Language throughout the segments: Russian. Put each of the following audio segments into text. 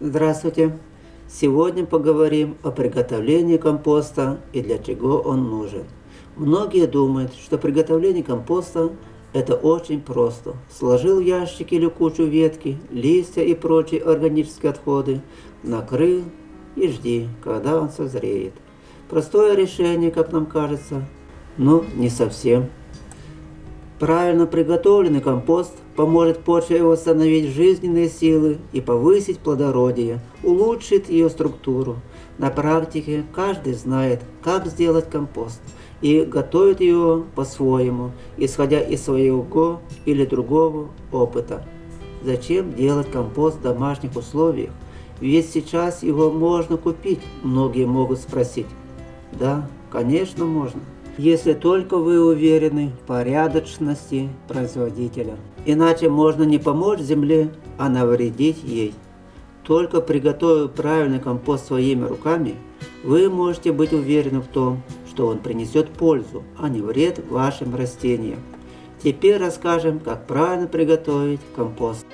Здравствуйте! Сегодня поговорим о приготовлении компоста и для чего он нужен. Многие думают, что приготовление компоста это очень просто. Сложил ящик или кучу ветки, листья и прочие органические отходы, накрыл и жди, когда он созреет. Простое решение, как нам кажется, но не совсем. Правильно приготовленный компост поможет почве восстановить жизненные силы и повысить плодородие, улучшит ее структуру. На практике каждый знает, как сделать компост и готовит его по-своему, исходя из своего или другого опыта. Зачем делать компост в домашних условиях? Ведь сейчас его можно купить, многие могут спросить. Да, конечно можно если только вы уверены в порядочности производителя. Иначе можно не помочь земле, а навредить ей. Только приготовив правильный компост своими руками, вы можете быть уверены в том, что он принесет пользу, а не вред вашим растениям. Теперь расскажем, как правильно приготовить компост.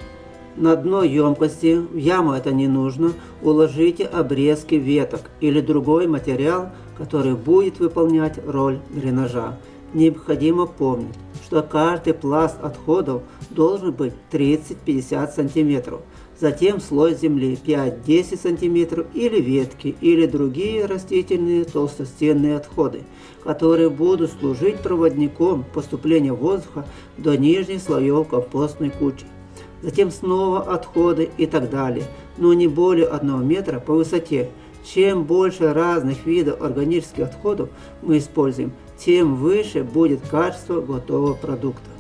На дно емкости, в яму это не нужно, уложите обрезки веток или другой материал, который будет выполнять роль дренажа. Необходимо помнить, что каждый пласт отходов должен быть 30-50 см. Затем слой земли 5-10 см или ветки или другие растительные толстостенные отходы, которые будут служить проводником поступления воздуха до нижних слоев компостной кучи затем снова отходы и так далее, но не более 1 метра по высоте. Чем больше разных видов органических отходов мы используем, тем выше будет качество готового продукта.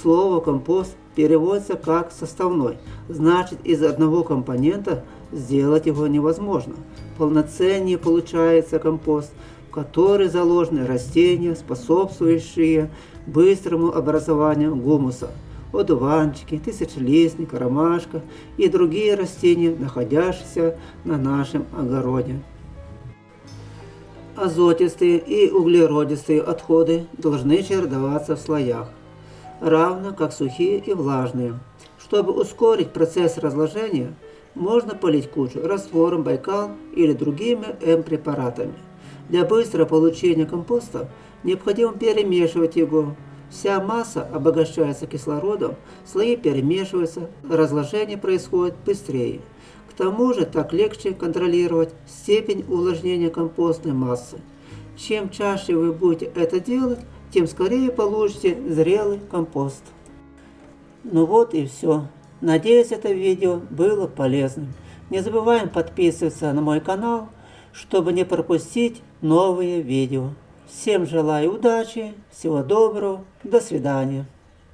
Слово «компост» переводится как «составной», значит из одного компонента сделать его невозможно. Полноценнее получается компост, в который заложены растения, способствующие быстрому образованию гумуса – одуванчики, тысячелистник, ромашка и другие растения, находящиеся на нашем огороде. Азотистые и углеродистые отходы должны чередоваться в слоях, равно как сухие и влажные. Чтобы ускорить процесс разложения, можно полить кучу раствором Байкал или другими М-препаратами. Для быстрого получения компоста необходимо перемешивать его Вся масса обогащается кислородом, слои перемешиваются, разложение происходит быстрее. К тому же так легче контролировать степень увлажнения компостной массы. Чем чаще вы будете это делать, тем скорее получите зрелый компост. Ну вот и все. Надеюсь, это видео было полезным. Не забываем подписываться на мой канал, чтобы не пропустить новые видео. Всем желаю удачи, всего доброго, до свидания.